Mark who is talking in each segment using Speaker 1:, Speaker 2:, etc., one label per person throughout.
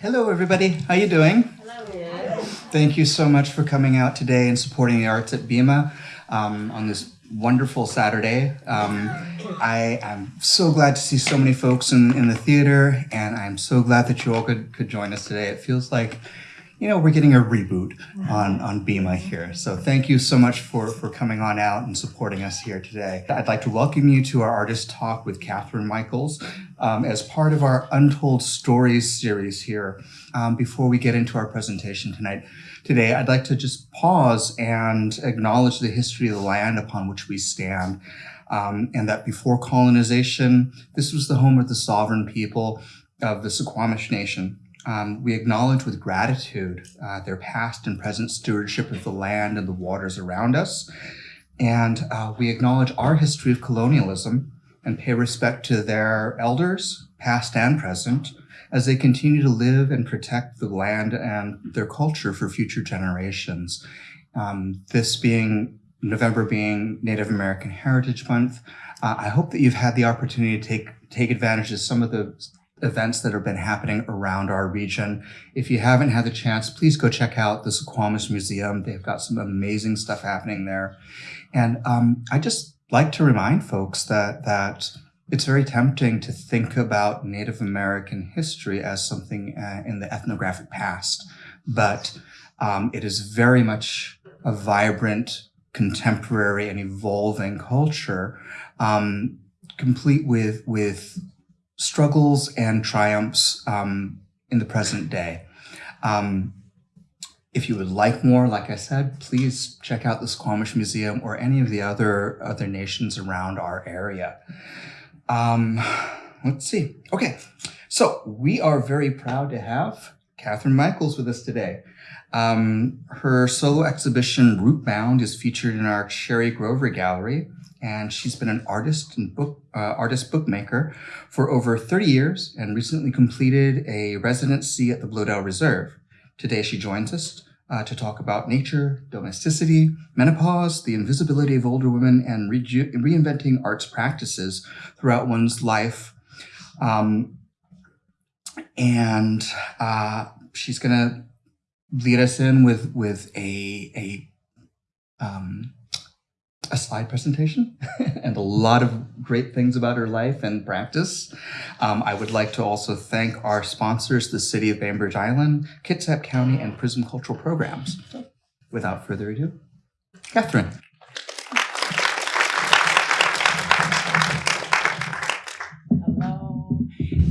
Speaker 1: Hello, everybody. How you doing?
Speaker 2: Hello.
Speaker 1: Thank you so much for coming out today and supporting the arts at BIMA um, on this wonderful Saturday. Um, I am so glad to see so many folks in, in the theater, and I'm so glad that you all could, could join us today. It feels like you know, we're getting a reboot on, on BIMA here. So thank you so much for, for coming on out and supporting us here today. I'd like to welcome you to our artist talk with Catherine Michaels um, as part of our Untold Stories series here. Um, before we get into our presentation tonight, today, I'd like to just pause and acknowledge the history of the land upon which we stand. Um, and that before colonization, this was the home of the sovereign people of the Suquamish Nation. Um, we acknowledge with gratitude uh, their past and present stewardship of the land and the waters around us. And uh, we acknowledge our history of colonialism and pay respect to their elders, past and present, as they continue to live and protect the land and their culture for future generations. Um, this being November being Native American Heritage Month, uh, I hope that you've had the opportunity to take take advantage of some of the events that have been happening around our region. If you haven't had the chance, please go check out the Suquamish Museum. They've got some amazing stuff happening there. And um, I just like to remind folks that, that it's very tempting to think about Native American history as something uh, in the ethnographic past, but um, it is very much a vibrant, contemporary, and evolving culture, um, complete with, with struggles and triumphs um, in the present day. Um, if you would like more, like I said, please check out the Suquamish Museum or any of the other other nations around our area. Um, let's see. Okay, so we are very proud to have Catherine Michaels with us today. Um, her solo exhibition, Rootbound, is featured in our Sherry Grover Gallery and she's been an artist and book uh, artist bookmaker for over 30 years and recently completed a residency at the Bloedel Reserve. Today she joins us uh, to talk about nature, domesticity, menopause, the invisibility of older women, and re reinventing arts practices throughout one's life. Um, and uh, she's gonna lead us in with with a a um, a slide presentation and a lot of great things about her life and practice. Um, I would like to also thank our sponsors, the City of Bainbridge Island, Kitsap County, and Prism Cultural Programs. Without further ado, Catherine.
Speaker 3: Hello.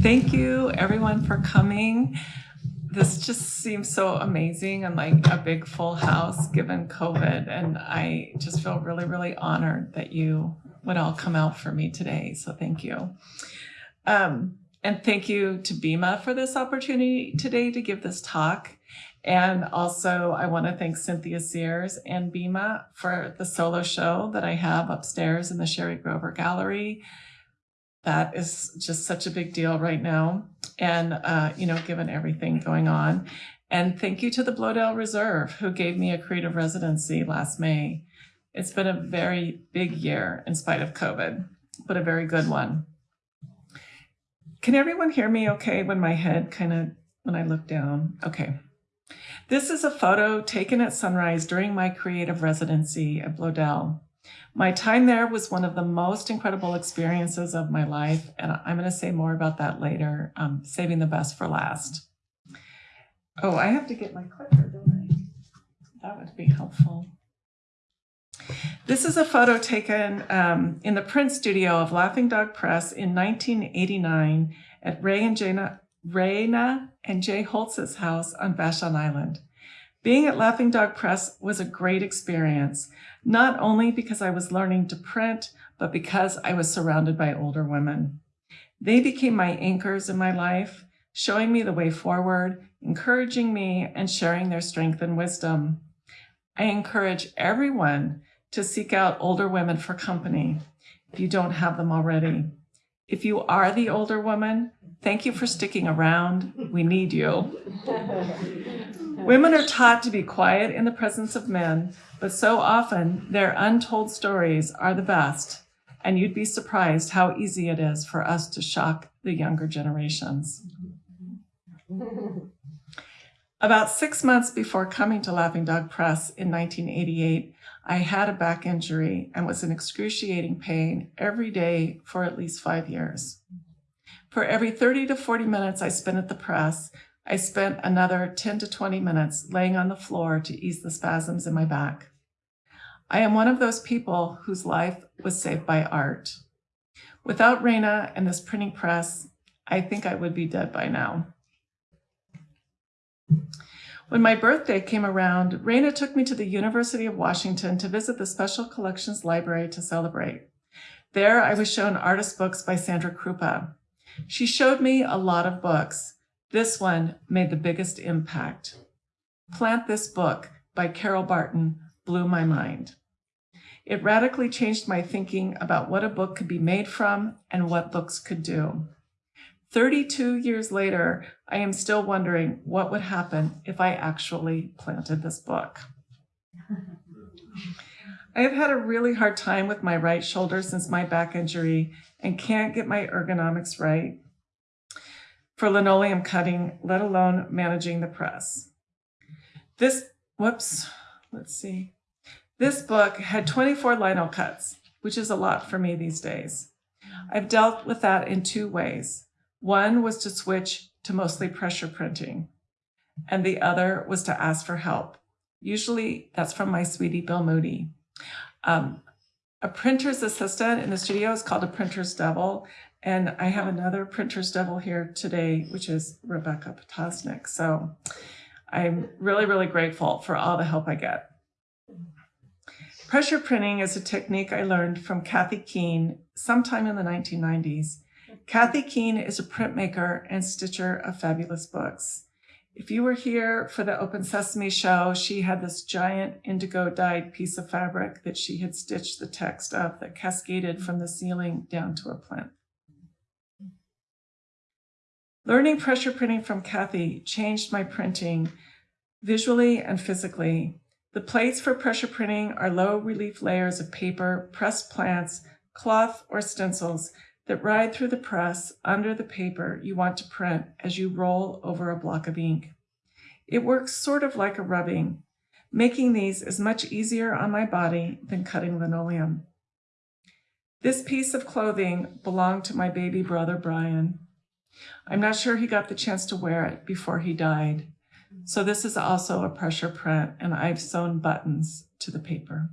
Speaker 3: Thank you everyone for coming this just seems so amazing and like a big full house given COVID. And I just feel really, really honored that you would all come out for me today. So thank you. Um, and thank you to BIMA for this opportunity today to give this talk. And also I want to thank Cynthia Sears and BIMA for the solo show that I have upstairs in the Sherry Grover Gallery. That is just such a big deal right now and, uh, you know, given everything going on. And thank you to the Bloedel Reserve, who gave me a creative residency last May. It's been a very big year in spite of COVID, but a very good one. Can everyone hear me okay when my head kind of, when I look down? Okay. This is a photo taken at sunrise during my creative residency at Bloedel. My time there was one of the most incredible experiences of my life, and I'm going to say more about that later, um, saving the best for last. Oh, I have to get my clicker, don't I? That would be helpful. This is a photo taken um, in the print studio of Laughing Dog Press in 1989 at Ray and Jana, Raina and Jay Holtz's house on Vashon Island. Being at Laughing Dog Press was a great experience not only because I was learning to print, but because I was surrounded by older women. They became my anchors in my life, showing me the way forward, encouraging me, and sharing their strength and wisdom. I encourage everyone to seek out older women for company if you don't have them already. If you are the older woman, thank you for sticking around. We need you. Women are taught to be quiet in the presence of men, but so often their untold stories are the best, and you'd be surprised how easy it is for us to shock the younger generations. About six months before coming to Laughing Dog Press in 1988, I had a back injury and was in excruciating pain every day for at least five years. For every 30 to 40 minutes I spent at the press, I spent another 10 to 20 minutes laying on the floor to ease the spasms in my back. I am one of those people whose life was saved by art. Without Raina and this printing press, I think I would be dead by now. When my birthday came around, Raina took me to the University of Washington to visit the Special Collections Library to celebrate. There, I was shown artist books by Sandra Kroupa. She showed me a lot of books. This one made the biggest impact. Plant This Book by Carol Barton blew my mind. It radically changed my thinking about what a book could be made from and what books could do. 32 years later, I am still wondering what would happen if I actually planted this book. I have had a really hard time with my right shoulder since my back injury and can't get my ergonomics right for linoleum cutting, let alone managing the press. This, whoops, let's see. This book had 24 lino cuts, which is a lot for me these days. I've dealt with that in two ways. One was to switch to mostly pressure printing, and the other was to ask for help. Usually that's from my sweetie, Bill Moody. Um, a printer's assistant in the studio is called a printer's devil, and I have another printer's devil here today, which is Rebecca Potosnik. So I'm really, really grateful for all the help I get. Pressure printing is a technique I learned from Kathy Keene sometime in the 1990s. Kathy Keene is a printmaker and stitcher of fabulous books. If you were here for the Open Sesame show, she had this giant indigo dyed piece of fabric that she had stitched the text of that cascaded from the ceiling down to a plinth. Learning pressure printing from Kathy changed my printing visually and physically. The plates for pressure printing are low relief layers of paper, pressed plants, cloth, or stencils that ride through the press under the paper you want to print as you roll over a block of ink. It works sort of like a rubbing, making these is much easier on my body than cutting linoleum. This piece of clothing belonged to my baby brother, Brian. I'm not sure he got the chance to wear it before he died. So this is also a pressure print and I've sewn buttons to the paper.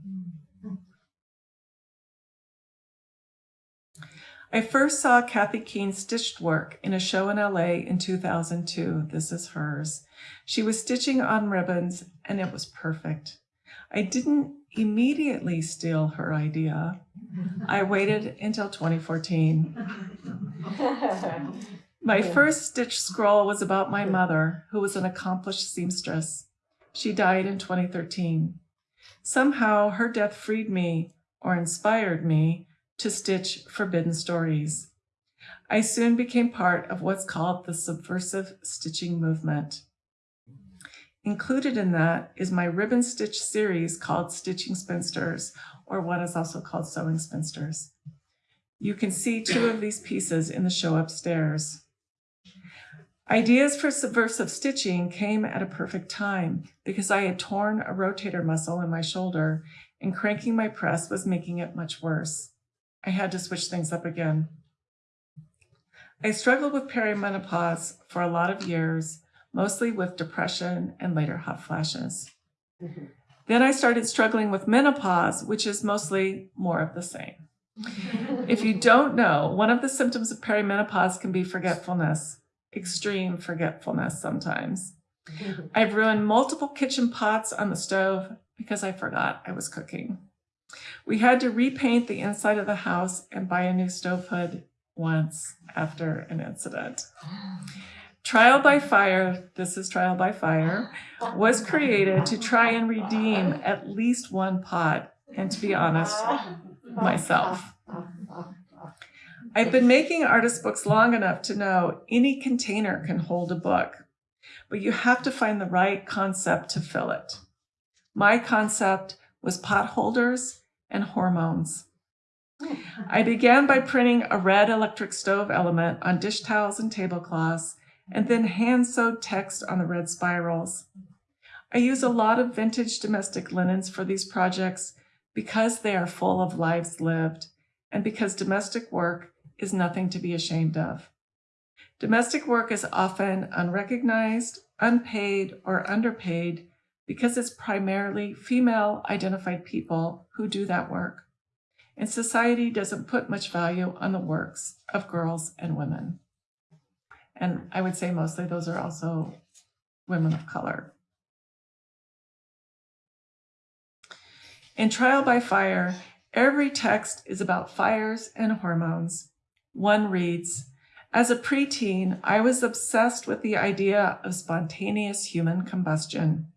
Speaker 3: I first saw Kathy Keene's stitched work in a show in LA in 2002. This is hers. She was stitching on ribbons and it was perfect. I didn't immediately steal her idea. I waited until 2014. My first stitch scroll was about my mother, who was an accomplished seamstress. She died in 2013. Somehow her death freed me, or inspired me, to stitch forbidden stories. I soon became part of what's called the subversive stitching movement. Included in that is my ribbon stitch series called Stitching Spinsters, or what is also called Sewing Spinsters. You can see two of these pieces in the show upstairs. Ideas for subversive stitching came at a perfect time because I had torn a rotator muscle in my shoulder and cranking my press was making it much worse. I had to switch things up again. I struggled with perimenopause for a lot of years, mostly with depression and later hot flashes. Mm-hmm. Then I started struggling with menopause, which is mostly more of the same. if you don't know, one of the symptoms of perimenopause can be forgetfulness, extreme forgetfulness sometimes. Mm-hmm. I've ruined multiple kitchen pots on the stove because I forgot I was cooking. We had to repaint the inside of the house and buy a new stove hood once after an incident. Trial by Fire, this is Trial by Fire, was created to try and redeem at least one pot, and to be honest, myself. I've been making artist books long enough to know any container can hold a book, but you have to find the right concept to fill it. My concept was pot holders and hormones. I began by printing a red electric stove element on dish towels and tablecloths and then hand sewed text on the red spirals. I use a lot of vintage domestic linens for these projects because they are full of lives lived and because domestic work is nothing to be ashamed of. Domestic work is often unrecognized, unpaid, or underpaid because it's primarily female identified people who do that work. And society doesn't put much value on the works of girls and women. And I would say mostly those are also women of color. In Trial by Fire, every text is about fires and hormones. One reads, as a preteen, I was obsessed with the idea of spontaneous human combustion.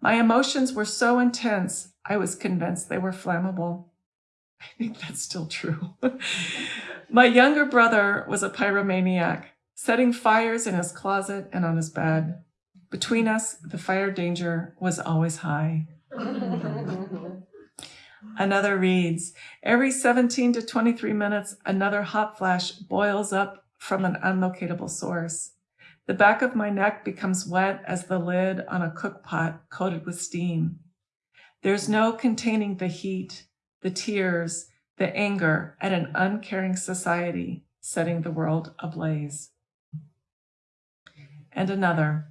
Speaker 3: My emotions were so intense, I was convinced they were flammable. I think that's still true. My younger brother was a pyromaniac, setting fires in his closet and on his bed. Between us, the fire danger was always high. Another reads, every 17 to 23 minutes, another hot flash boils up from an unlocatable source. The back of my neck becomes wet as the lid on a cook pot coated with steam. There's no containing the heat, the tears, the anger at an uncaring society setting the world ablaze. And another.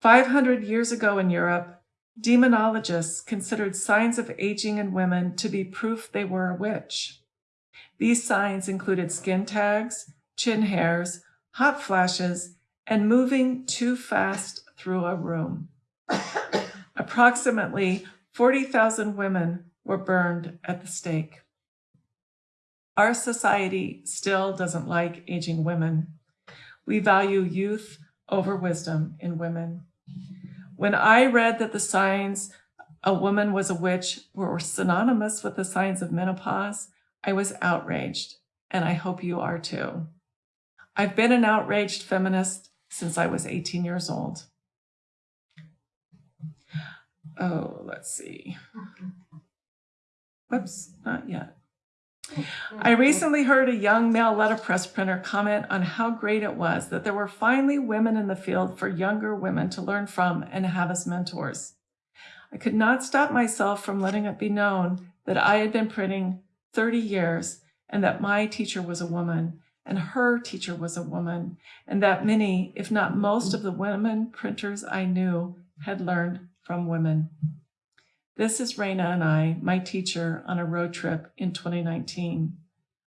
Speaker 3: 500 years ago in Europe, demonologists considered signs of aging in women to be proof they were a witch. These signs included skin tags, chin hairs, hot flashes, and moving too fast through a room. Approximately 40,000 women were burned at the stake. Our society still doesn't like aging women. We value youth over wisdom in women. When I read that the signs a woman was a witch were synonymous with the signs of menopause, I was outraged, and I hope you are too. I've been an outraged feminist since I was 18 years old. Oh, let's see. Whoops, not yet. I recently heard a young male letterpress printer comment on how great it was that there were finally women in the field for younger women to learn from and have as mentors. I could not stop myself from letting it be known that I had been printing 30 years, and that my teacher was a woman, and her teacher was a woman, and that many, if not most of the women printers I knew had learned from women. This is Raina and I, my teacher, on a road trip in 2019.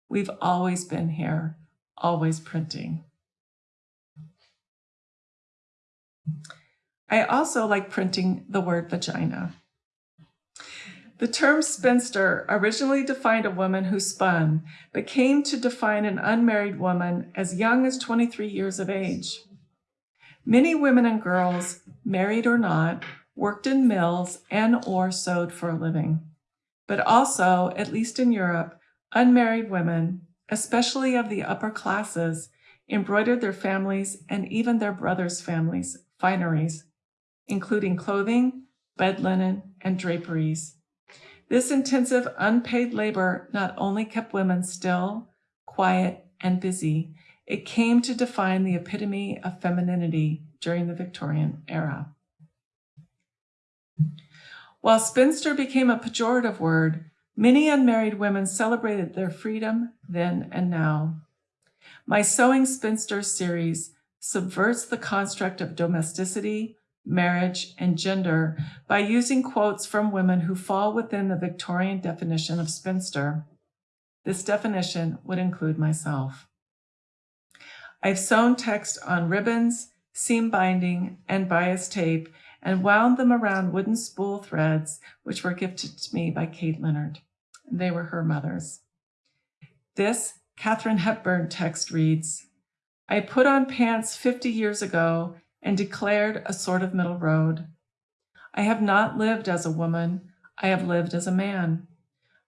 Speaker 3: We've always been here, always printing. I also like printing the word vagina. The term spinster originally defined a woman who spun, but came to define an unmarried woman as young as 23 years of age. Many women and girls, married or not, worked in mills and or sewed for a living. But also, at least in Europe, unmarried women, especially of the upper classes, embroidered their families and even their brothers' families' fineries, including clothing, bed linen, and draperies. This intensive unpaid labor not only kept women still, quiet, and busy, it came to define the epitome of femininity during the Victorian era. While spinster became a pejorative word, many unmarried women celebrated their freedom then and now. My Sewing Spinster series subverts the construct of domesticity, marriage, and gender by using quotes from women who fall within the Victorian definition of spinster. This definition would include myself. I've sewn text on ribbons, seam binding, and bias tape and wound them around wooden spool threads, which were gifted to me by Kate Leonard. They were her mother's. This Katharine Hepburn text reads, I put on pants 50 years ago and declared a sort of middle road. I have not lived as a woman, I have lived as a man.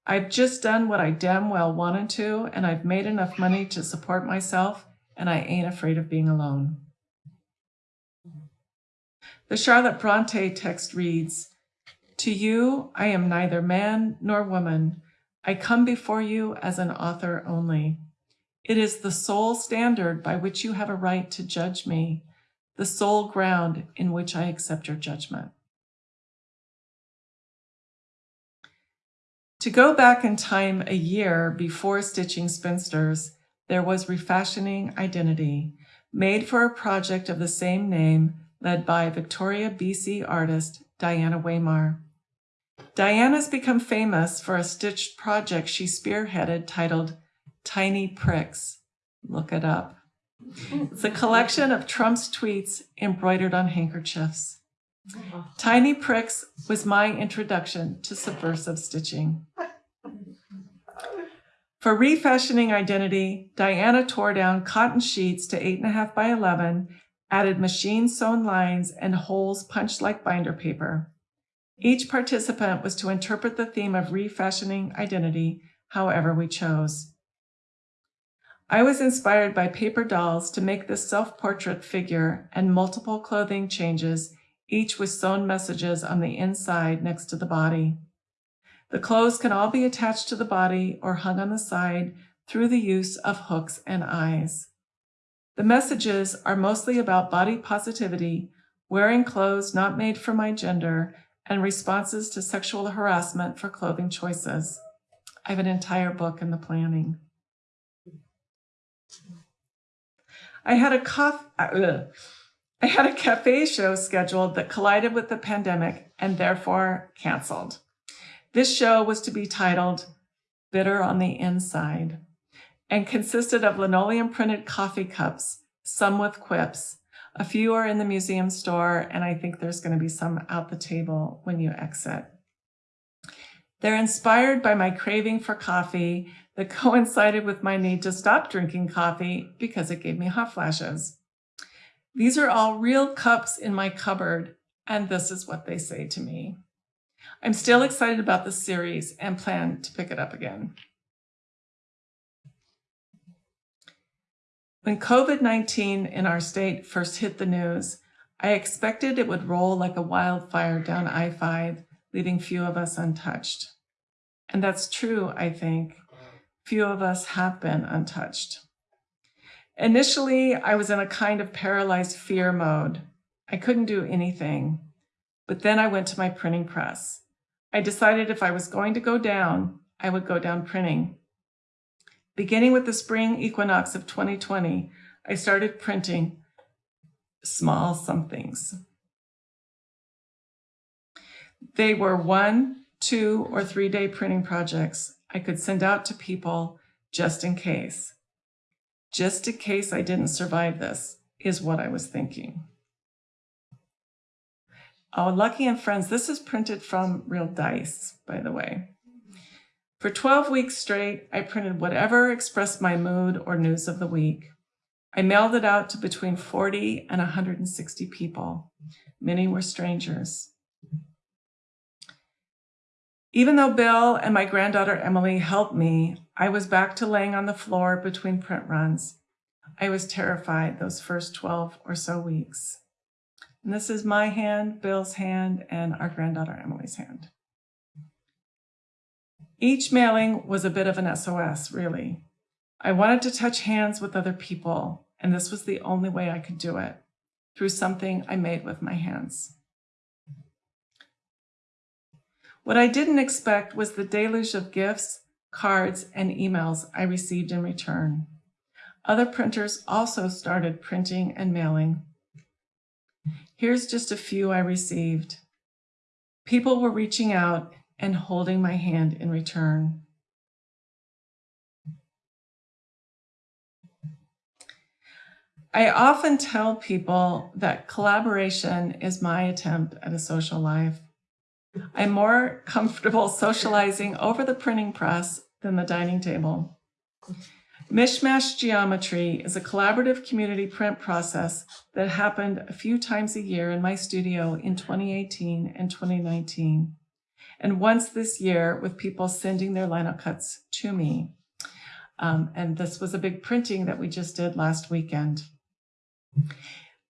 Speaker 3: I've just done what I damn well wanted to, and I've made enough money to support myself, and I ain't afraid of being alone. The Charlotte Bronte text reads, To you, I am neither man nor woman. I come before you as an author only. It is the sole standard by which you have a right to judge me, the sole ground in which I accept your judgment. To go back in time a year before Stitching Spinsters, there was Refashioning Identity, made for a project of the same name led by Victoria, BC artist Diana Weymar. Diana's become famous for a stitched project she spearheaded titled Tiny Pricks. Look it up. It's a collection of Trump's tweets embroidered on handkerchiefs. Tiny Pricks was my introduction to subversive stitching. For refashioning identity, Diana tore down cotton sheets to 8.5 by 11, added machine sewn lines and holes punched like binder paper. Each participant was to interpret the theme of refashioning identity however we chose. I was inspired by paper dolls to make this self-portrait figure and multiple clothing changes, each with sewn messages on the inside next to the body. The clothes can all be attached to the body or hung on the side through the use of hooks and eyes. The messages are mostly about body positivity, wearing clothes not made for my gender, and responses to sexual harassment for clothing choices. I have an entire book in the planning. I had a cough, uh, I had a cafe show scheduled that collided with the pandemic and therefore canceled. This show was to be titled Bitter on the Inside and consisted of linoleum printed coffee cups, some with quips. A few are in the museum store, and I think there's going to be some out the table when you exit. They're inspired by my craving for coffee that coincided with my need to stop drinking coffee because it gave me hot flashes. These are all real cups in my cupboard, and this is what they say to me. I'm still excited about the series and plan to pick it up again. When COVID-19 in our state first hit the news, I expected it would roll like a wildfire down I-5, leaving few of us untouched. And that's true, I think. Few of us have been untouched. Initially, I was in a kind of paralyzed fear mode. I couldn't do anything. But then I went to my printing press. I decided if I was going to go down, I would go down printing. Beginning with the spring equinox of 2020, I started printing small somethings. They were one, two, or three day printing projects I could send out to people just in case. Just in case I didn't survive this is what I was thinking. Oh, Lucky and Friends, this is printed from real dice, by the way. For 12 weeks straight, I printed whatever expressed my mood or news of the week. I mailed it out to between 40 and 160 people. Many were strangers. Even though Bill and my granddaughter Emily helped me, I was back to laying on the floor between print runs. I was terrified those first 12 or so weeks. And this is my hand, Bill's hand, and our granddaughter Emily's hand. Each mailing was a bit of an SOS, really. I wanted to touch hands with other people, and this was the only way I could do it, through something I made with my hands. What I didn't expect was the deluge of gifts, cards, and emails I received in return. Other printers also started printing and mailing. Here's just a few I received. People were reaching out and holding my hand in return. I often tell people that collaboration is my attempt at a social life. I'm more comfortable socializing over the printing press than the dining table. Mishmash Geometry is a collaborative community print process that happened a few times a year in my studio in 2018 and 2019 and once this year with people sending their lino cuts to me. Um, and this was a big printing that we just did last weekend.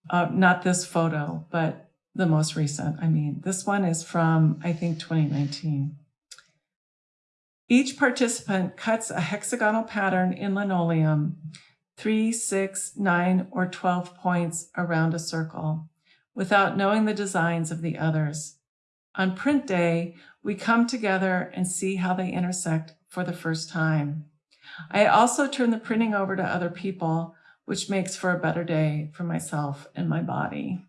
Speaker 3: Uh, not this photo, but the most recent. I mean, this one is from, I think, 2019. Each participant cuts a hexagonal pattern in linoleum, three, six, nine, or 12 points around a circle, without knowing the designs of the others. On print day, we come together and see how they intersect for the first time. I also turn the printing over to other people, which makes for a better day for myself and my body.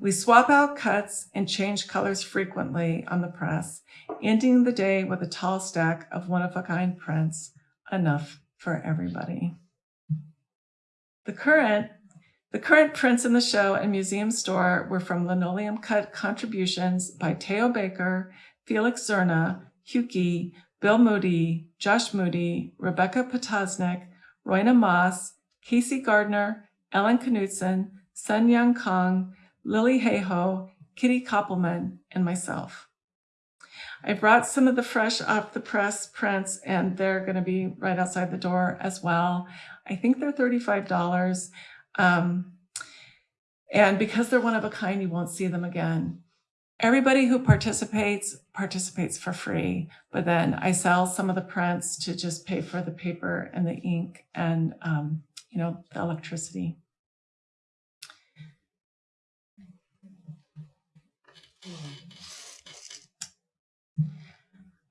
Speaker 3: We swap out cuts and change colors frequently on the press, ending the day with a tall stack of one-of-a-kind prints, enough for everybody. The current, the current prints in the show and museum store were from linoleum cut contributions by Teo Baker, Felix Zerna, Huki, Bill Moody, Josh Moody, Rebecca Potosnik, Royna Moss, Casey Gardner, Ellen Knutson, Sun Young Kang, Lily Hayho, Kitty Koppelman, and myself. I brought some of the fresh off the press prints and they're going to be right outside the door as well. I think they're $35. Um, and because they're one of a kind, you won't see them again. Everybody who participates, participates for free, but then I sell some of the prints to just pay for the paper and the ink and, um, you know, the electricity.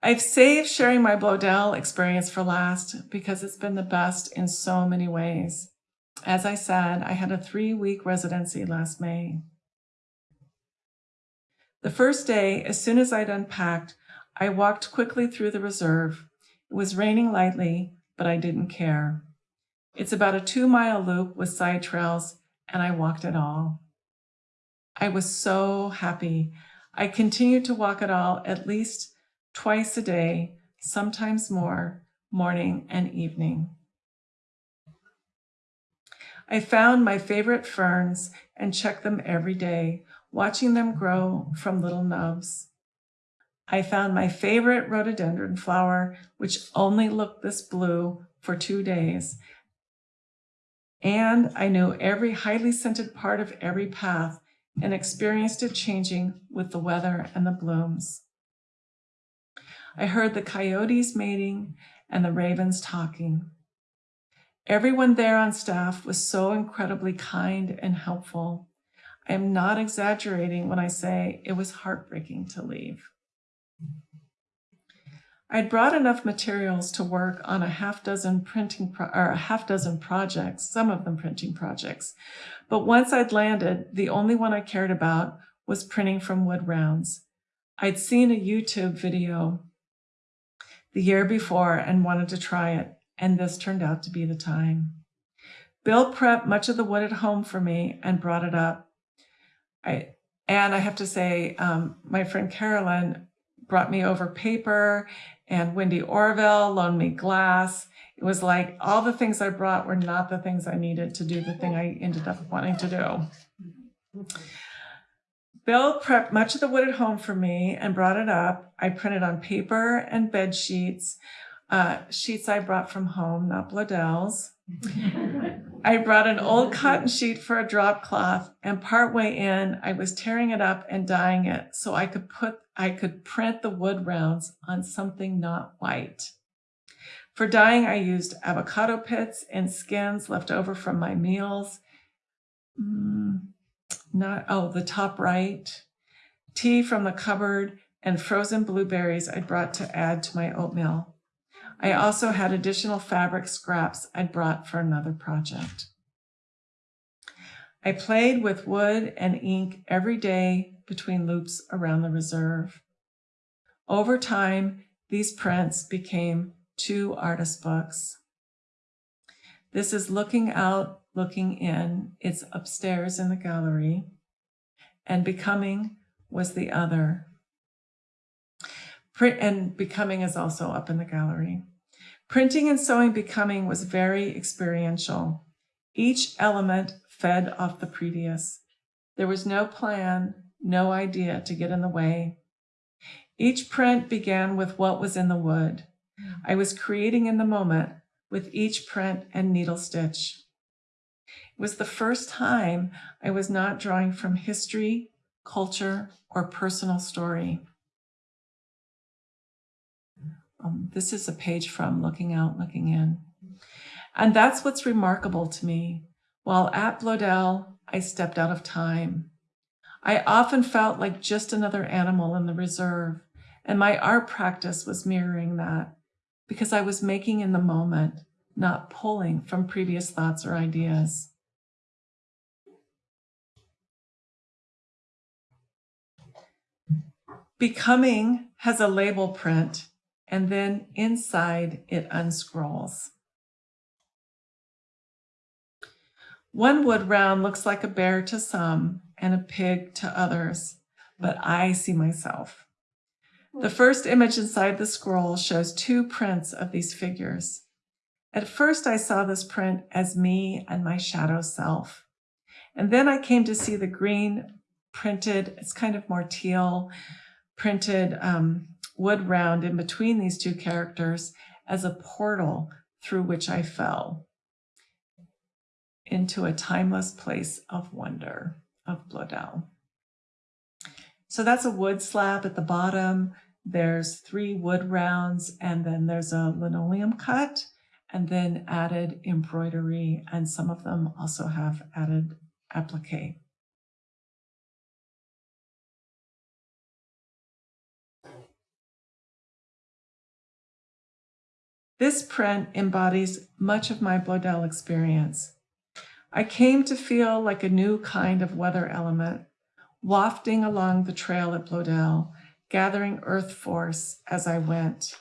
Speaker 3: I've saved sharing my Bloedel experience for last because it's been the best in so many ways. As I said, I had a three-week residency last May. The first day, as soon as I'd unpacked, I walked quickly through the reserve. It was raining lightly, but I didn't care. It's about a two-mile loop with side trails, and I walked it all. I was so happy. I continued to walk it all at least twice a day, sometimes more, morning and evening. I found my favorite ferns and checked them every day, watching them grow from little nubs. I found my favorite rhododendron flower, which only looked this blue for two days. And I knew every highly scented part of every path and experienced it changing with the weather and the blooms. I heard the coyotes mating and the ravens talking. Everyone there on staff was so incredibly kind and helpful. I am not exaggerating when I say it was heartbreaking to leave. I'd brought enough materials to work on a half dozen printing or a half dozen projects, some of them printing projects. But once I'd landed, the only one I cared about was printing from wood rounds. I'd seen a YouTube video the year before and wanted to try it, and this turned out to be the time. Bill prepped much of the wood at home for me and brought it up. I and I have to say, um, my friend Carolyn brought me over paper, and Wendy Orville loaned me glass. It was like all the things I brought were not the things I needed to do the thing I ended up wanting to do. Bill prepped much of the wood at home for me and brought it up. I printed on paper and bed sheets, uh, sheets I brought from home, not Bloedel's. I brought an old cotton sheet for a drop cloth and partway in, I was tearing it up and dyeing it so I could put, I could print the wood rounds on something not white. For dyeing, I used avocado pits and skins left over from my meals. Mm, not, oh, the top right, tea from the cupboard, and frozen blueberries I brought to add to my oatmeal. I also had additional fabric scraps I'd brought for another project. I played with wood and ink every day between loops around the reserve. Over time, these prints became two artist books. This is looking out looking in. It's upstairs in the gallery. And becoming was the other. Print and becoming is also up in the gallery. Printing and sewing becoming was very experiential. Each element fed off the previous. There was no plan, no idea to get in the way. Each print began with what was in the wood. I was creating in the moment with each print and needle stitch. It was the first time I was not drawing from history, culture, or personal story. Um, this is a page from Looking Out, Looking In. And that's what's remarkable to me. While at Bloedel, I stepped out of time. I often felt like just another animal in the reserve, and my art practice was mirroring that because I was making in the moment, not pulling from previous thoughts or ideas. Becoming has a label print, and then inside it unscrolls. One wood round looks like a bear to some and a pig to others, but I see myself. The first image inside the scroll shows two prints of these figures. At first, I saw this print as me and my shadow self. And then I came to see the green printed, it's kind of more teal, printed um, wood round in between these two characters as a portal through which I fell into a timeless place of wonder of Bloedel. So that's a wood slab at the bottom. There's three wood rounds, and then there's a linoleum cut, and then added embroidery, and some of them also have added applique. This print embodies much of my Bloedel experience. I came to feel like a new kind of weather element, wafting along the trail at Bloedel, gathering earth force as I went.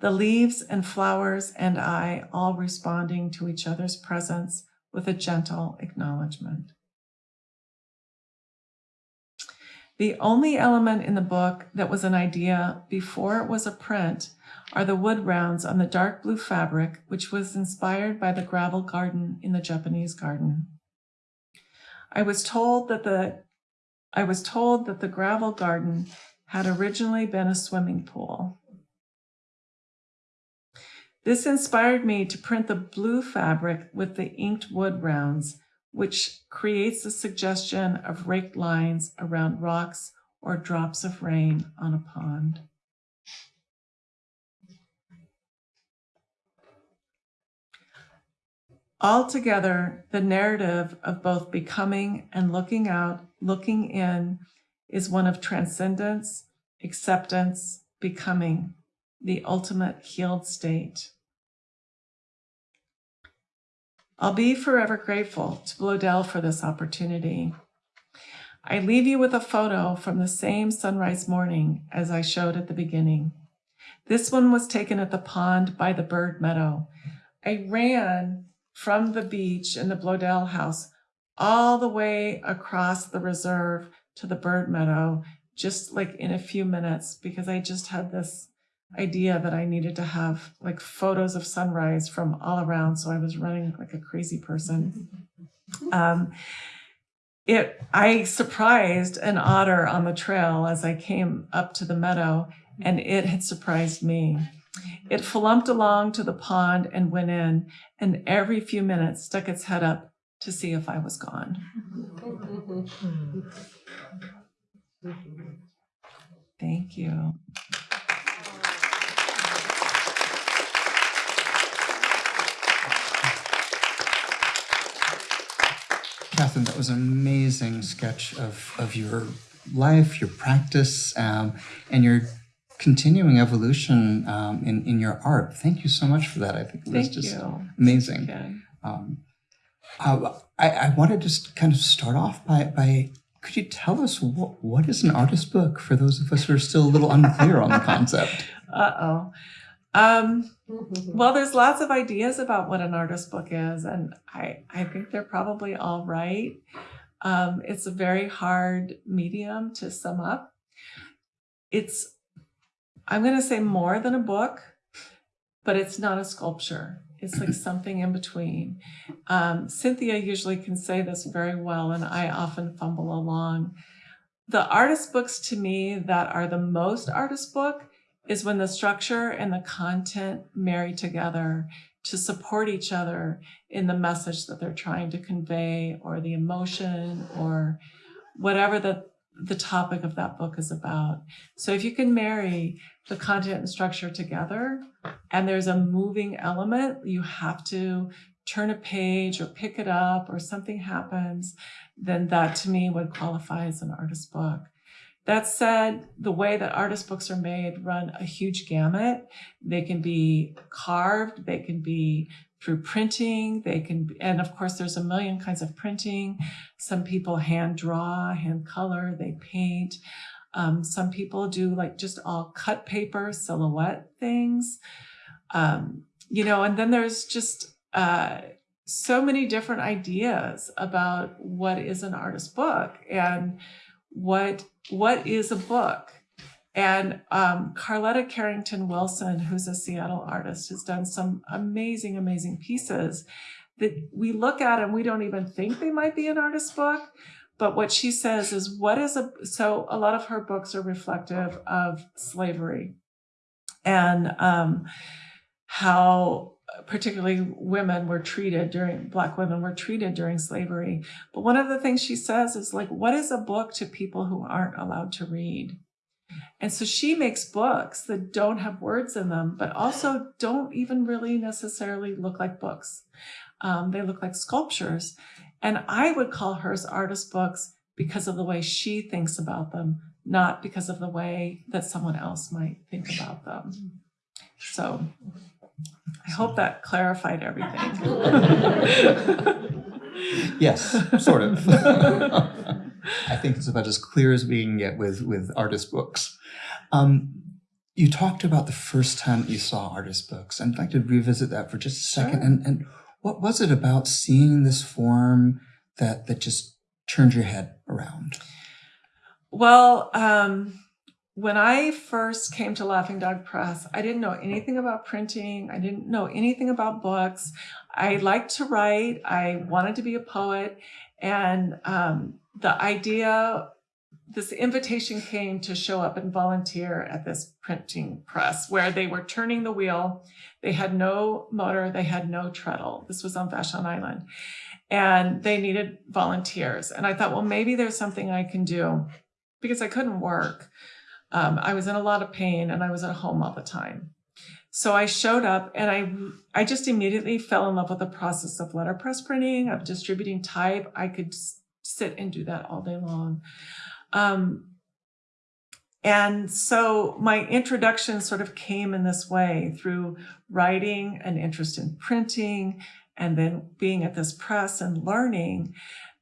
Speaker 3: The leaves and flowers and I all responding to each other's presence with a gentle acknowledgement. The only element in the book that was an idea before it was a print are the wood rounds on the dark blue fabric, which was inspired by the gravel garden in the Japanese garden. I was told that the I was told that the gravel garden had originally been a swimming pool. This inspired me to print the blue fabric with the inked wood rounds, which creates a suggestion of raked lines around rocks or drops of rain on a pond. Altogether, the narrative of both becoming and looking out, looking in, is one of transcendence, acceptance, becoming, the ultimate healed state. I'll be forever grateful to Bloedel for this opportunity. I leave you with a photo from the same sunrise morning as I showed at the beginning. This one was taken at the pond by the bird meadow. I ran from the beach in the Bloedel house all the way across the reserve to the bird meadow, just like in a few minutes, because I just had this idea that I needed to have like photos of sunrise from all around. So I was running like a crazy person. Um, it, I surprised an otter on the trail as I came up to the meadow, and it had surprised me. It flumped along to the pond and went in, and every few minutes stuck its head up to see if I was gone. Thank you.
Speaker 1: Catherine, that was an amazing sketch of, of your life, your practice, um, and your continuing evolution um, in, in your art. Thank you so much for that. I think it was
Speaker 3: Thank
Speaker 1: just
Speaker 3: you.
Speaker 1: amazing.
Speaker 3: Okay.
Speaker 1: Um, uh, I, I want to just kind of start off by, by could you tell us what, what is an artist book for those of us who are still a little unclear on the concept?
Speaker 3: Uh oh. Um, well, there's lots of ideas about what an artist book is, and I, I think they're probably all right. Um, it's a very hard medium to sum up. It's, I'm going to say more than a book, but it's not a sculpture. It's like something in between. Um, Cynthia usually can say this very well, and I often fumble along. The artist books to me that are the most artist book is when the structure and the content marry together to support each other in the message that they're trying to convey or the emotion or whatever the the topic of that book is about. So if you can marry the content and structure together and there's a moving element, you have to turn a page or pick it up or something happens, then that to me would qualify as an artist book. That said, the way that artist books are made run a huge gamut. They can be carved, they can be through printing, they can, and of course there's a million kinds of printing. Some people hand draw, hand color, they paint. Um, some people do like just all cut paper, silhouette things. Um, you know, and then there's just uh, so many different ideas about what is an artist book and what what is a book and um, Carletta Carrington Wilson, who's a Seattle artist, has done some amazing, amazing pieces that we look at and we don't even think they might be an artist book. But what she says is, what is a, so a lot of her books are reflective of slavery and um, how particularly women were treated during black women were treated during slavery but one of the things she says is like what is a book to people who aren't allowed to read and so she makes books that don't have words in them but also don't even really necessarily look like books um, they look like sculptures and i would call hers artist books because of the way she thinks about them not because of the way that someone else might think about them so I hope that clarified everything.
Speaker 1: yes, sort of. I think it's about as clear as we can get with, with artist books. Um, you talked about the first time you saw artist books. I'd like to revisit that for just a second.
Speaker 3: Sure.
Speaker 1: And, and what was it about seeing this form that, that just turned your head around?
Speaker 3: Well, um, when I first came to Laughing Dog Press, I didn't know anything about printing. I didn't know anything about books. I liked to write. I wanted to be a poet. And um, the idea, this invitation came to show up and volunteer at this printing press where they were turning the wheel. They had no motor, they had no treadle. This was on Vashon Island. And they needed volunteers. And I thought, well, maybe there's something I can do because I couldn't work. Um, I was in a lot of pain and I was at home all the time. So I showed up and I, I just immediately fell in love with the process of letterpress printing, of distributing type. I could sit and do that all day long. Um, and so my introduction sort of came in this way through writing, an interest in printing, and then being at this press and learning.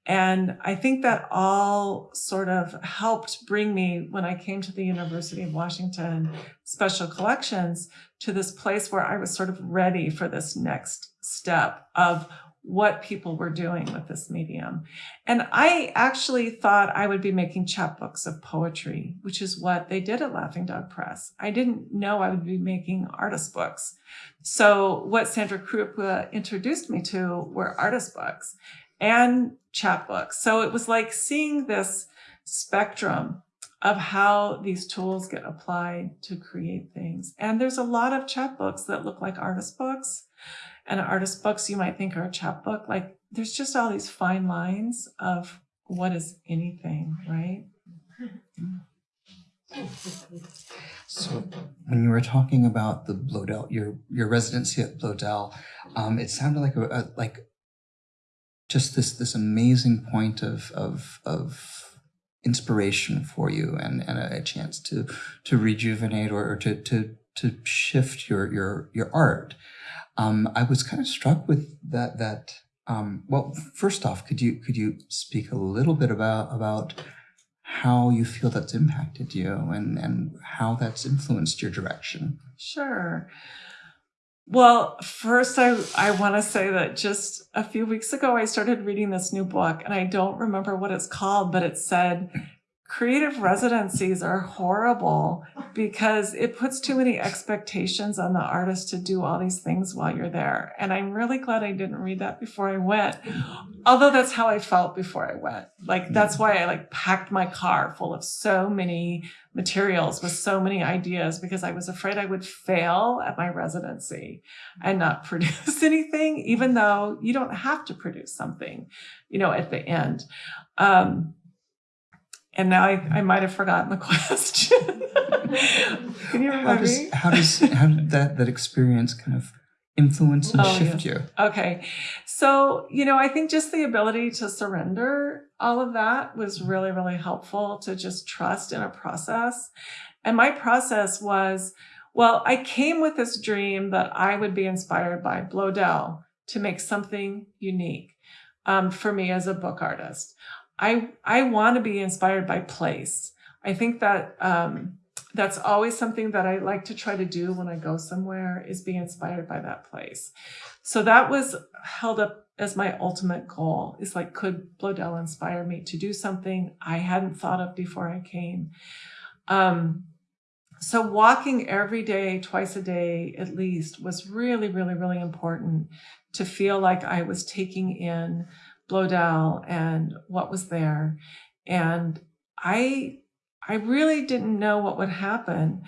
Speaker 3: And I think that all sort of helped bring me, when I came to the University of Washington Special Collections, to this place where I was sort of ready for this next step of what people were doing with this medium. And I actually thought I would be making chapbooks of poetry, which is what they did at Laughing Dog Press. I didn't know I would be making artist books. So what Sandra Kroupa introduced me to were artist books and chapbooks. So it was like seeing this spectrum of how these tools get applied to create things. And there's a lot of chapbooks that look like artist books. And artist books you might think are a chapbook. Like there's just all these fine lines of what is anything, right?
Speaker 1: So when you were talking about the Bloedel, your your residency at Bloedel, um, it sounded like a, a like just this this amazing point of of of inspiration for you and and a, chance to to rejuvenate or, or to to to shift your your your art. Um, I was kind of struck with that that um, well, first off, could you could you speak a little bit about about how you feel that's impacted you and and how that's influenced your direction?
Speaker 3: Sure. Well, first, I, I want to say that just a few weeks ago, I started reading this new book, and I don't remember what it's called, but it said creative residencies are horrible because it puts too many expectations on the artist to do all these things while you're there. And I'm really glad I didn't read that before I went. Although that's how I felt before I went. Like that's why I like packed my car full of so many materials with so many ideas because I was afraid I would fail at my residency and not produce anything, even though you don't have to produce something, you know, at the end. Um, and now I, I might have forgotten the question. Can you
Speaker 1: remember?
Speaker 3: How
Speaker 1: does
Speaker 3: me?
Speaker 1: how does how did that that experience kind of influence and
Speaker 3: Oh,
Speaker 1: shift you?
Speaker 3: Okay. So, you know, I think just the ability to surrender all of that was really, really helpful to just trust in a process. And my process was, well, I came with this dream that I would be inspired by Bloedel to make something unique um, for me as a book artist. I, I want to be inspired by place. I think that um, that's always something that I like to try to do when I go somewhere is be inspired by that place. So that was held up as my ultimate goal is like, could Bloedel inspire me to do something I hadn't thought of before I came? Um, so walking every day, twice a day at least, was really, really, really important to feel like I was taking in Bloedel and what was there. And I I really didn't know what would happen.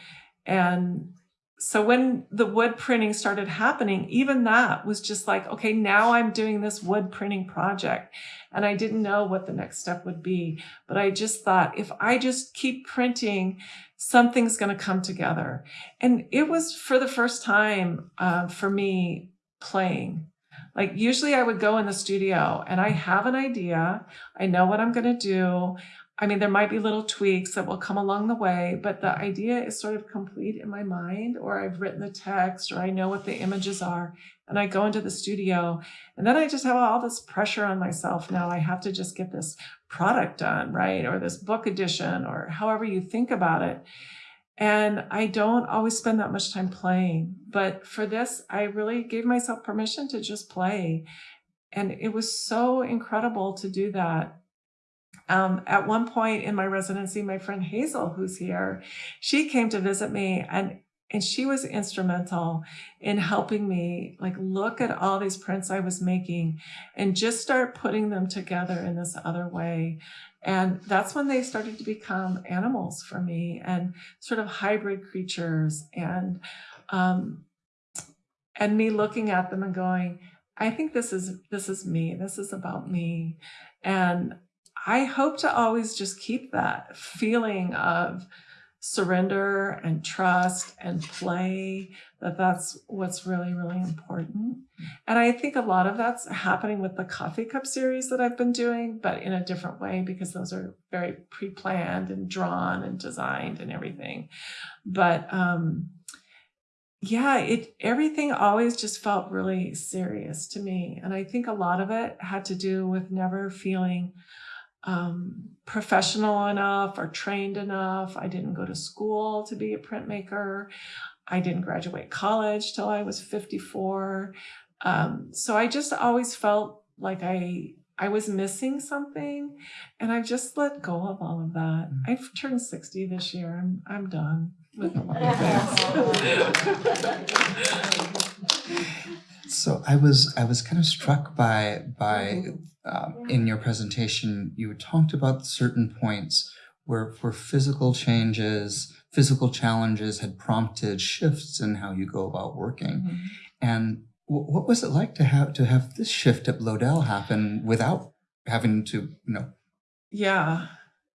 Speaker 3: And so when the wood printing started happening, even that was just like, okay, now I'm doing this wood printing project. And I didn't know what the next step would be. But I just thought, if I just keep printing, something's going to come together. And it was for the first time uh, for me playing. Like usually I would go in the studio and I have an idea. I know what I'm going to do. I mean, there might be little tweaks that will come along the way, but the idea is sort of complete in my mind, or I've written the text, or I know what the images are, and I go into the studio, and then I just have all this pressure on myself. Now I have to just get this product done, right? Or this book edition, or however you think about it. And I don't always spend that much time playing. But for this, I really gave myself permission to just play. And it was so incredible to do that. Um, at one point in my residency, my friend Hazel, who's here, she came to visit me and and she was instrumental in helping me like look at all these prints I was making and just start putting them together in this other way. And that's when they started to become animals for me and sort of hybrid creatures and um, and me looking at them and going, I think this is this is me. This is about me. And I hope to always just keep that feeling of surrender and trust and play that that's what's really really important. And i think a lot of that's happening with the coffee cup series that i've been doing but in a different way because those are very pre-planned and drawn and designed and everything. But um yeah it everything always just felt really serious to me. And i think a lot of it had to do with never feeling um, professional enough or trained enough. I didn't go to school to be a printmaker. I didn't graduate college till I was 54. Um, so I just always felt like I I was missing something, and I've just let go of all of that. I've turned 60 this year. I'm I'm done with a lot of things.
Speaker 1: So I was I was kind of struck by by
Speaker 3: Mhm.
Speaker 1: um, in your presentation you talked about certain points where where physical changes, physical challenges had prompted shifts in how you go about working.
Speaker 3: Mhm.
Speaker 1: And what was it like to have to have this shift at Bloedel happen without having to you know
Speaker 3: Yeah.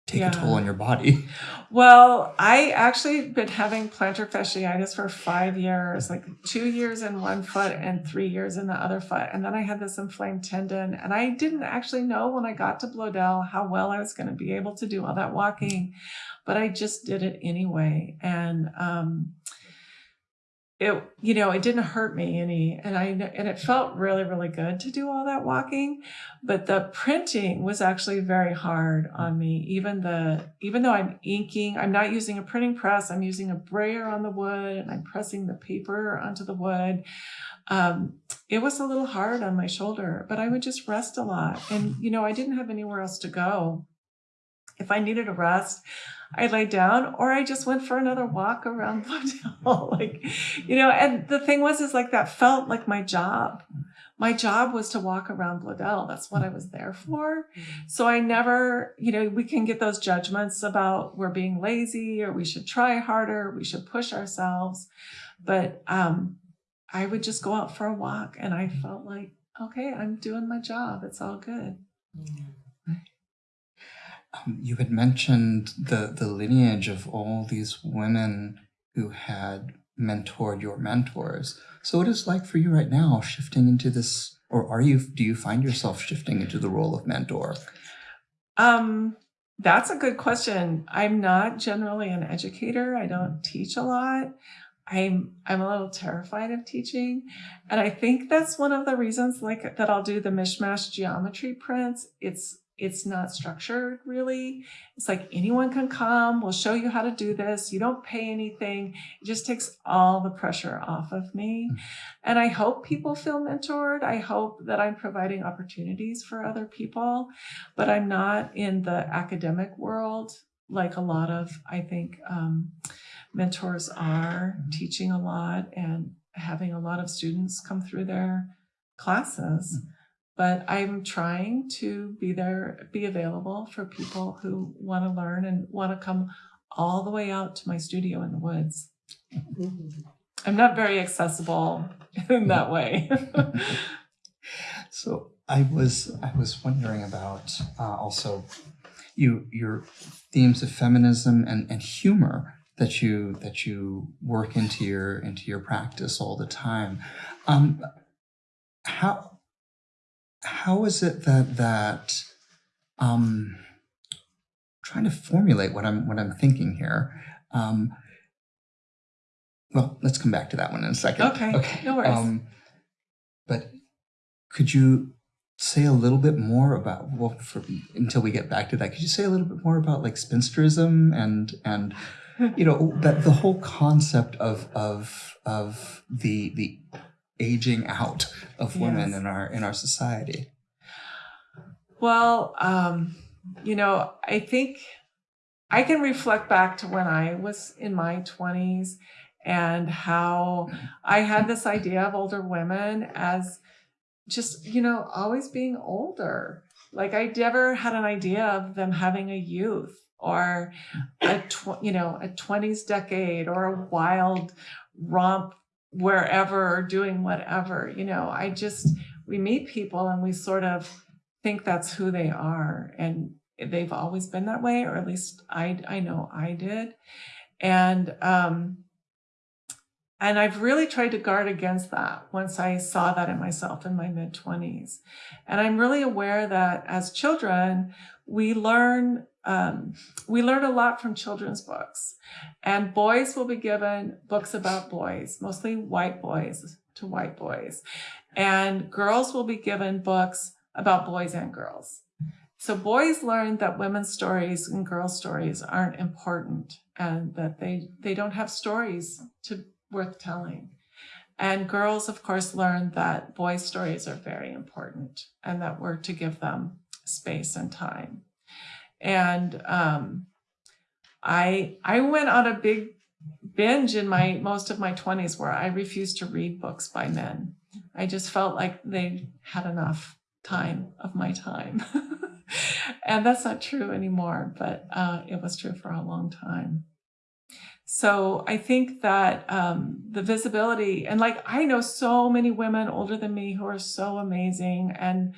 Speaker 1: Take
Speaker 3: Yeah.
Speaker 1: a toll on your body?
Speaker 3: Well, I actually been having plantar fasciitis for five years, like two years in one foot and three years in the other foot. And then I had this inflamed tendon. And I didn't actually know when I got to Bloedel how well I was going to be able to do all that walking, but I just did it anyway. And um, it, you know, it didn't hurt me any, and I and it felt really, really good to do all that walking. But the printing was actually very hard on me. Even the even though I'm inking, I'm not using a printing press. I'm using a brayer on the wood, and I'm pressing the paper onto the wood. Um, it was a little hard on my shoulder, but I would just rest a lot, and you know, I didn't have anywhere else to go. If I needed a rest, I lay down or I just went for another walk around Bloedel. like, you know, and the thing was, is like that felt like my job. My job was to walk around Bloedel. That's what I was there for. So I never, you know, we can get those judgments about we're being lazy or we should try harder, we should push ourselves. But um, I would just go out for a walk and I felt like, okay, I'm doing my job. It's all good.
Speaker 1: Um, you had mentioned the the lineage of all these women who had mentored your mentors. So what is like for you right now shifting into this or are you do you find yourself shifting into the role of mentor?
Speaker 3: Um, that's a good question. I'm not generally an educator. I don't teach a lot. I'm I'm a little terrified of teaching, and I think that's one of the reasons like that I'll do the mishmash geometry prints. It's it's not structured really. It's like anyone can come, we'll show you how to do this. You don't pay anything. It just takes all the pressure off of me.
Speaker 1: Mm.
Speaker 3: And I hope people feel mentored. I hope that I'm providing opportunities for other people, but I'm not in the academic world like a lot of, I think, um, mentors are
Speaker 1: Mhm.
Speaker 3: teaching a lot and having a lot of students come through their classes but I'm trying to be there, be available for people who want to learn and want to come all the way out to my studio in the woods. I'm not very accessible in that way.
Speaker 1: So I was I was wondering about uh, also you your themes of feminism and, and humor that you that you work into your into your practice all the time. Um, how how is it that that um, trying to formulate what I'm what I'm thinking here? Um, well, let's come back to that one in a second.
Speaker 3: Okay, Okay. no worries.
Speaker 1: Um, but could you say a little bit more about well, for, until we get back to that? Could you say a little bit more about like spinsterism and and you know that the whole concept of of of the the aging out of women
Speaker 3: Yes.
Speaker 1: in our in our society?
Speaker 3: Well, um, you know, I think I can reflect back to when I was in my 20s and how I had this idea of older women as just, you know, always being older. Like I never had an idea of them having a youth or a tw- you know, a 20s decade or a wild romp wherever or doing whatever. You know, I just we meet people and we sort of think that's who they are and they've always been that way or at least i i know i did and um and i've really tried to guard against that once i saw that in myself in my mid 20s and i'm really aware that as children we learn um, we learn a lot from children's books and boys will be given books about boys mostly white boys to white boys and girls will be given books about boys and girls. So boys learn that women's stories and girls' stories aren't important and that they, they don't have stories to worth telling. And girls, of course, learn that boys' stories are very important and that we're to give them space and time. And um, I I went on a big binge in my most of my 20s where I refused to read books by men. I just felt like they had enough time of my time. and that's not true anymore, but uh, it was true for a long time. So I think that um, the visibility, and like I know so many women older than me who are so amazing, and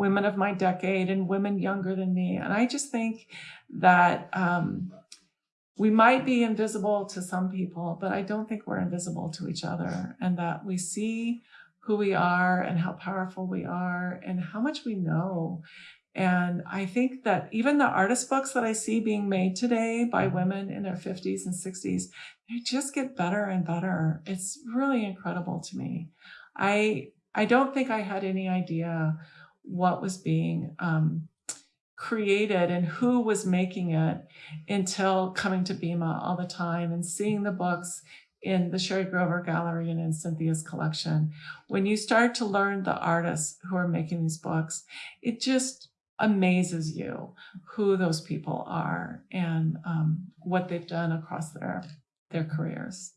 Speaker 3: women of my decade, and women younger than me. And I just think that um, we might be invisible to some people, but I don't think we're invisible to each other, and that we see who we are and how powerful we are and how much we know. And I think that even the artist books that I see being made today by women in their 50s and 60s, they just get better and better. It's really incredible to me. I I don't think I had any idea what was being um, created and who was making it until coming to BIMA all the time and seeing the books in the Sherry Grover Gallery and in Cynthia's collection. When you start to learn the artists who are making these books, it just amazes you who those people are and um, what they've done across their their careers.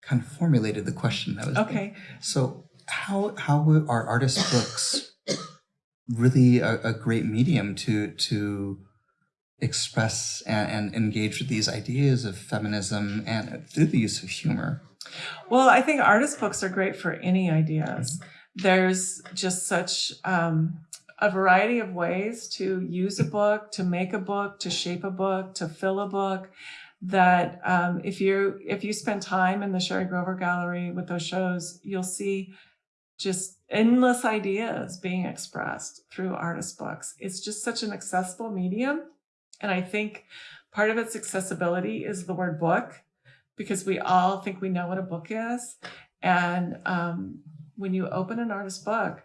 Speaker 1: Kind of formulated the question that was
Speaker 3: Okay.
Speaker 1: So how how are artist books really a, a great medium to to express and, and engage with these ideas of feminism and through the use of humor?
Speaker 3: Well, I think artist books are great for any ideas. There's just such um, a variety of ways to use a book, to make a book, to shape a book, to fill a book. That um, if you if you spend time in the Sherry Grover Gallery with those shows, you'll see just endless ideas being expressed through artist books. It's just such an accessible medium, and I think part of its accessibility is the word book, because we all think we know what a book is, and um, when you open an artist book,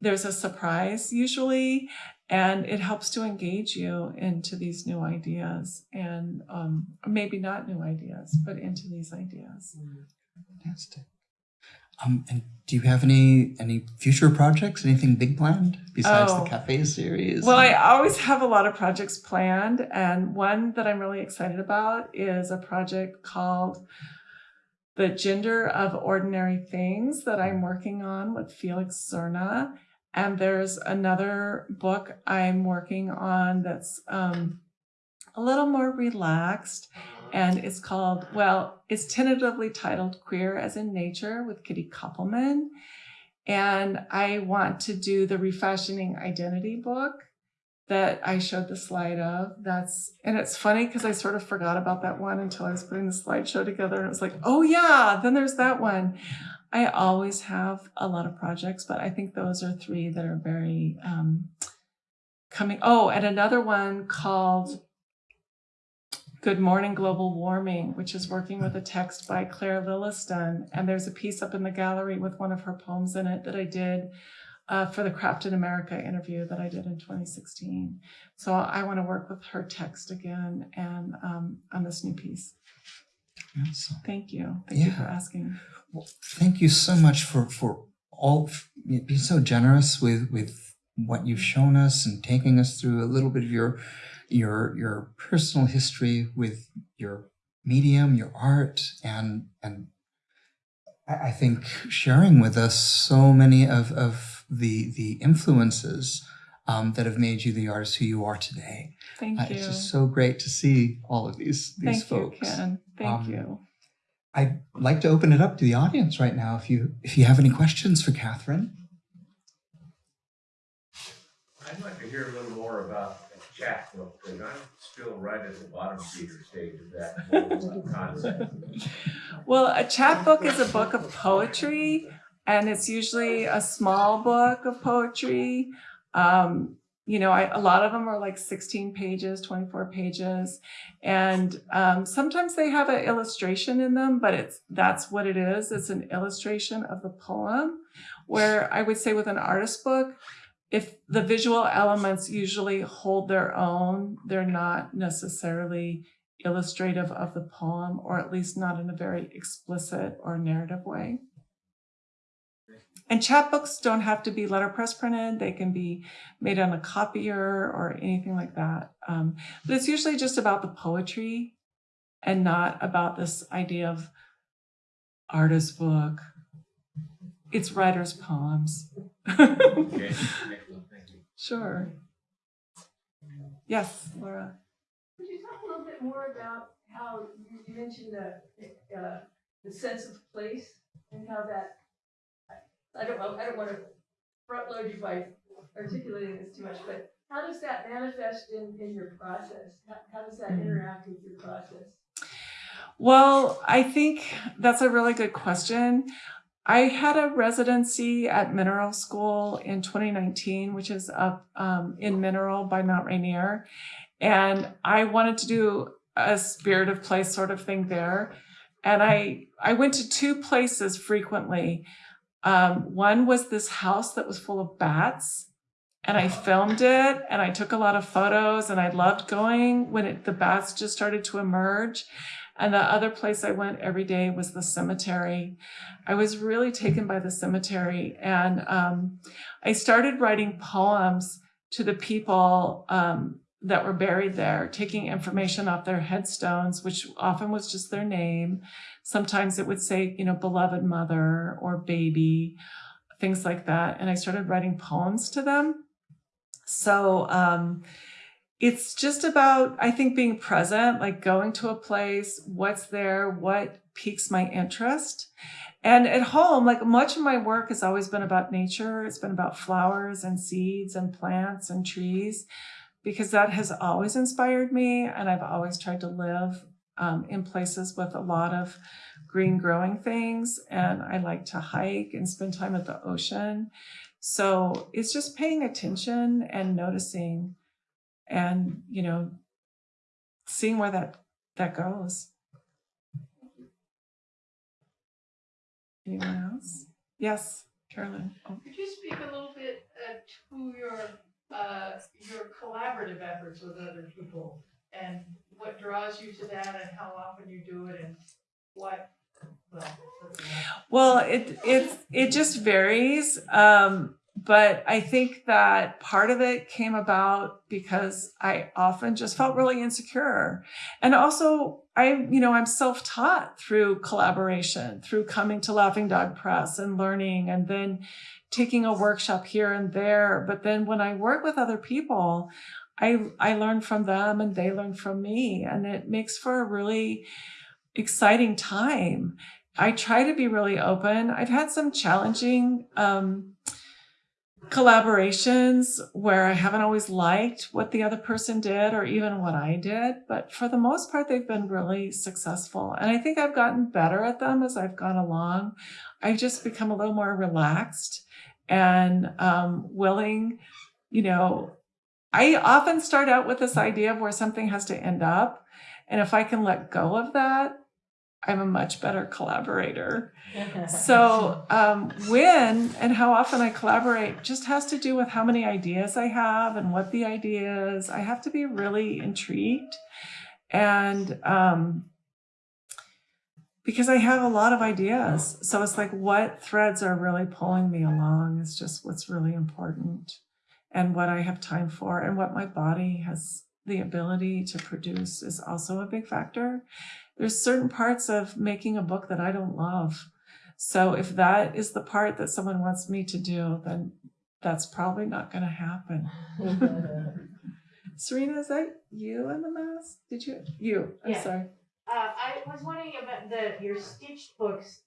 Speaker 3: there's a surprise usually, and it helps to engage you into these new ideas and um, maybe not new ideas, but into these ideas.
Speaker 1: Fantastic. Um, and do you have any any future projects? Anything big planned besides
Speaker 3: Oh.
Speaker 1: the cafe series?
Speaker 3: Well, I always have a lot of projects planned, and one that I'm really excited about is a project called The Gender of Ordinary Things that I'm working on with Felix Zerna. And there's another book I'm working on that's um, a little more relaxed, and it's called, well, it's tentatively titled Queer as in Nature with Kitty Koppelman. And I want to do the Refashioning Identity book that I showed the slide of. That's and it's funny because I sort of forgot about that one until I was putting the slideshow together, and it was like, oh yeah, then there's that one. I always have a lot of projects, but I think those are three that are very um, coming. Oh, and another one called Good Morning Global Warming, which is working with a text by Claire Lilliston. And there's a piece up in the gallery with one of her poems in it that I did uh, for the Craft in America interview that I did in 2016. So I want to work with her text again and um, on this new piece.
Speaker 1: Awesome.
Speaker 3: Thank you. Thank you for
Speaker 1: Yeah.
Speaker 3: asking.
Speaker 1: Well, thank you so much for for all being so generous with with what you've shown us and taking us through a little bit of your your your personal history with your medium, your art, and and I I think sharing with us so many of of the the influences um, that have made you the artist who you are today.
Speaker 3: Thank
Speaker 1: Uh,
Speaker 3: you.
Speaker 1: it's just so great to see all of these these
Speaker 3: Thank
Speaker 1: folks.
Speaker 3: you, Ken. Thank
Speaker 1: Um,
Speaker 3: you.
Speaker 1: I'd like to open it up to the audience right now. If you if you have any questions for Catherine.
Speaker 2: I'd like to hear a little more about the chapbook, because I'm still right at the bottom feeder stage of that concept.
Speaker 3: Well, a chapbook is a book of poetry, and it's usually a small book of poetry. Um, you know, I, a lot of them are like 16 pages, 24 pages, and um, sometimes they have an illustration in them, but it's that's what it is. It's an illustration of the poem. Where I would say with an artist book, if the visual elements usually hold their own, they're not necessarily illustrative of the poem, or at least not in a very explicit or narrative way. And chapbooks don't have to be letterpress printed. They can be made on a copier or anything like that. Um, but it's usually just about the poetry and not about this idea of artist book. It's writer's poems.
Speaker 2: Okay, excellent, thank you.
Speaker 3: sure. Yes, Laura.
Speaker 4: Could you talk a little bit more about how you you mentioned the, uh, the sense of place and how that, I- I don't, I don't want to front load you by articulating this too much, but how does that manifest in, in your process? How, how does that
Speaker 3: Mm.
Speaker 4: interact with your process?
Speaker 3: Well, I think that's a really good question. I had a residency at Mineral School in 2019, which is up um, in Mineral by Mount Rainier. And I wanted to do a spirit of place sort of thing there. And I, I went to two places frequently. Um, one was this house that was full of bats. And I filmed it and I took a lot of photos and I loved going when it, the bats just started to emerge. And the other place I went every day was the cemetery. I was really taken by the cemetery. And um, I started writing poems to the people um, that were buried there, taking information off their headstones, which often was just their name. Sometimes it would say, you know, beloved mother or baby, things like that. And I started writing poems to them. So, um, it's just about i think being present like going to a place what's there what piques my interest And at home, like much of my work has always been about nature. It's been about flowers and seeds and plants and trees because that has always inspired me. And I've always tried to live um, in places with a lot of green growing things. And I like to hike and spend time at the ocean. So it's just paying attention and noticing and, you know, seeing where that, that goes. Anyone else? Yes, Carolyn. Oh.
Speaker 4: Could you speak a little bit uh, to your, uh, your collaborative efforts with other people? And what draws you to that and how often you do it and what, well.
Speaker 3: Well, it it it just varies. Um, but I think that part of it came about because I often just felt really insecure. And also I, you know, I'm self-taught through collaboration, through coming to Laughing Dog Press and learning and then taking a workshop here and there. But then when I work with other people, I I learn from them and they learn from me. And it makes for a really exciting time. I try to be really open. I've had some challenging um, collaborations where I haven't always liked what the other person did or even what I did, but for the most part, they've been really successful. And I think I've gotten better at them as I've gone along. I've just become a little more relaxed and um, willing, you know. I often start out with this idea of where something has to end up. And if I can let go of that, I'm a much better collaborator. So, um, when and how often I collaborate just has to do with how many ideas I have and what the idea is. I have to be really intrigued. And um, because I have a lot of ideas. So, it's like what threads are really pulling me along is just what's really important and what I have time for and what my body has the ability to produce is also a big factor. There's certain parts of making a book that I don't love. So if that is the part that someone wants me to do, then that's probably not going to happen. Serena, is that you in the mask? Did you? You. I'm
Speaker 5: Yeah.
Speaker 3: sorry.
Speaker 5: Uh, I was wondering about the your stitched books.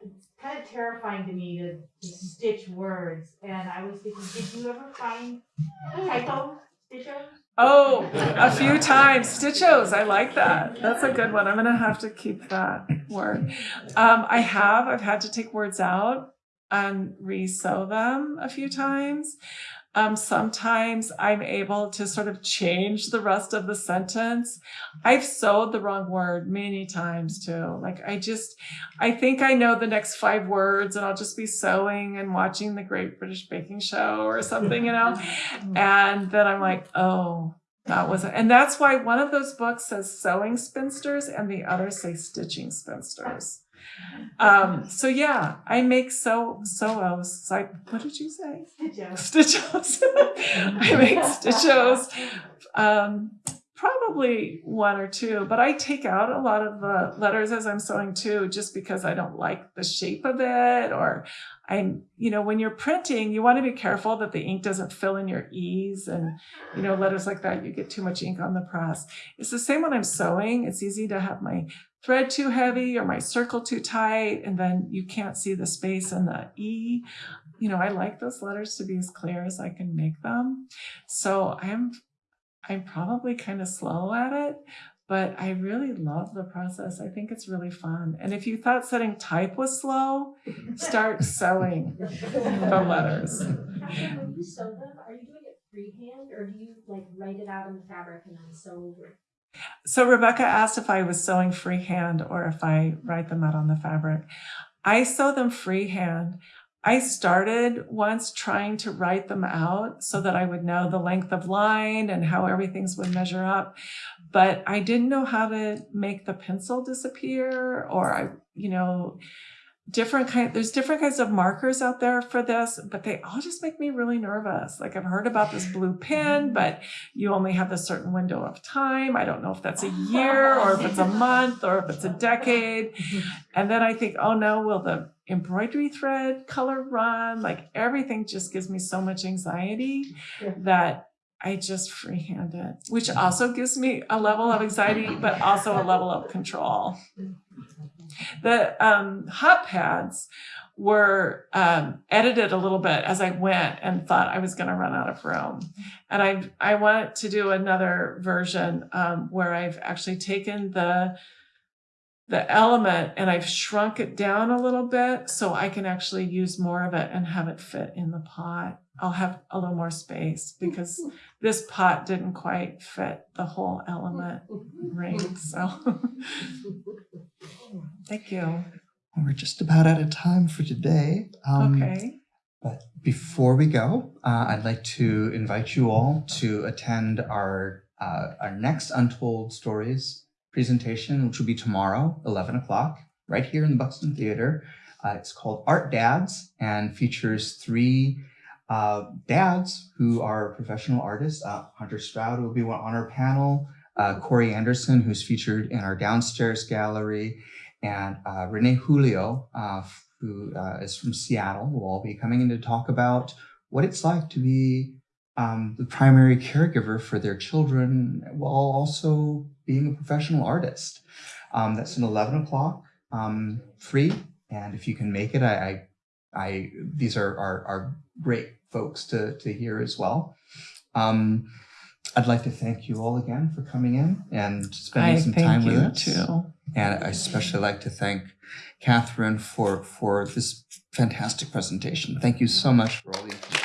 Speaker 5: It's kind of terrifying to me to, to stitch words, and I was thinking, did you ever find typos, stitchos?
Speaker 3: Oh, a few times. Stitchos. I like that. That's a good one. I'm going to have to keep that word. Um, I have. I've had to take words out and re-sew them a few times. Um, sometimes I'm able to sort of change the rest of the sentence. I've sewed the wrong word many times too. Like I just, I think I know the next five words and I'll just be sewing and watching the Great British Baking Show or something, you know? And then I'm like, oh, that wasn't. And that's why one of those books says sewing spinsters and the other say stitching spinsters. Um, so yeah, I make sew sewos. So I, what did you say?
Speaker 5: Stitchos.
Speaker 3: Stitchos. I make stitchos. Um, probably one or two, but I take out a lot of the letters as I'm sewing too, just because I don't like the shape of it. Or I'm, you know, when you're printing, you want to be careful that the ink doesn't fill in your E's and, you know, letters like that, you get too much ink on the press. It's the same when I'm sewing. It's easy to have my thread too heavy or my circle too tight, and then you can't see the space in the E. You know, I like those letters to be as clear as I can make them. So I'm I'm probably kind of slow at it, but I really love the process. I think it's really fun. And if you thought setting type was slow, start sewing the letters.
Speaker 6: Actually, when you sew them, are you doing it freehand or do you like write it out on the fabric and then sew over it?
Speaker 3: So Rebecca asked if I was sewing freehand or if I write them out on the fabric. I sew them freehand. I started once trying to write them out so that I would know the length of line and how everything's would measure up. But I didn't know how to make the pencil disappear or I, you know, different kind there's different kinds of markers out there for this but they all just make me really nervous. Like i've heard about this blue pen mm-hmm. but you only have a certain window of time. I don't know if that's a year or if it's a month or if it's a decade. Mm-hmm. And then i think oh no will the embroidery thread color run? Like everything just gives me so much anxiety that i just freehand it which also gives me a level of anxiety but also a level of control mm-hmm. The um, hot pads were um, edited a little bit as I went and thought I was going to run out of room. And I I want to do another version um, where I've actually taken the the element and I've shrunk it down a little bit so I can actually use more of it and have it fit in the pot. I'll have a little more space because this pot didn't quite fit the whole element ring. So thank you.
Speaker 1: We're just about out of time for today. Um,
Speaker 3: Okay.
Speaker 1: But before we go, uh, I'd like to invite you all to attend our uh, our next Untold Stories presentation, which will be tomorrow, 11 o'clock, right here in the Buxton Theater. Uh, it's called Art Dads and features three uh, dads who are professional artists. Uh, Hunter Stroud will be one on our panel, uh, Corey Anderson, who's featured in our downstairs gallery, and uh, Renee Julio, uh, who uh, is from Seattle, will all be coming in to talk about what it's like to be um, the primary caregiver for their children while also being a professional artist. Um, that's an 11 o'clock, um, free. And if you can make it, I, I, I these are, are, are great folks to, to hear as well. Um, I'd like to thank you all again for coming in and spending
Speaker 3: I
Speaker 1: some time with us.
Speaker 3: too.
Speaker 1: And I especially like to thank Catherine for, for this fantastic presentation. Thank you so much for all the information.